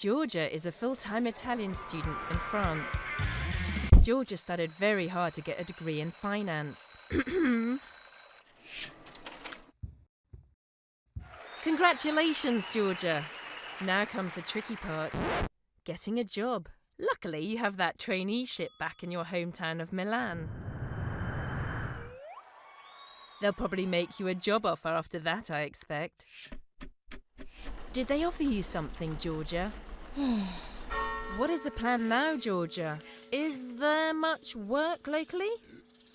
Georgia is a full-time Italian student in France. Georgia studied very hard to get a degree in finance. Congratulations, Georgia! Now comes the tricky part getting a job. Luckily, you have that traineeship back in your hometown of Milan. They'll probably make you a job offer after that, I expect. Did they offer you something, Georgia? what is the plan now, Georgia? Is there much work locally?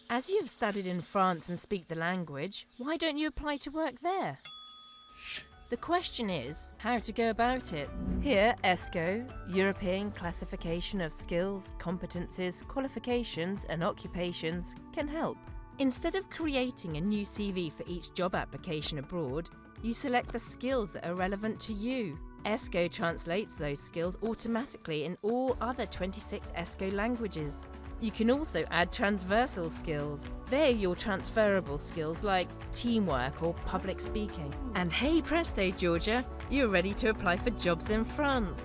As you have studied in France and speak the language, why don't you apply to work there? The question is how to go about it. Here, ESCO, European Classification of Skills, Competences, Qualifications and Occupations, can help. Instead of creating a new CV for each job application abroad, you select the skills that are relevant to you. ESCO translates those skills automatically in all other 26 ESCO languages. You can also add transversal skills. They're your transferable skills like teamwork or public speaking. And hey presto, Georgia, you're ready to apply for jobs in France.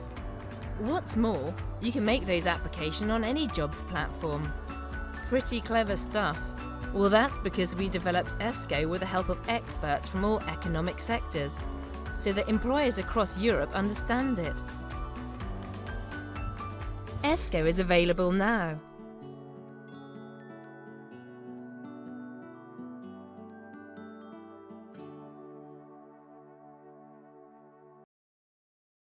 What's more, you can make those applications on any jobs platform. Pretty clever stuff. Well, that's because we developed ESCO with the help of experts from all economic sectors, so that employers across Europe understand it. ESCO is available now.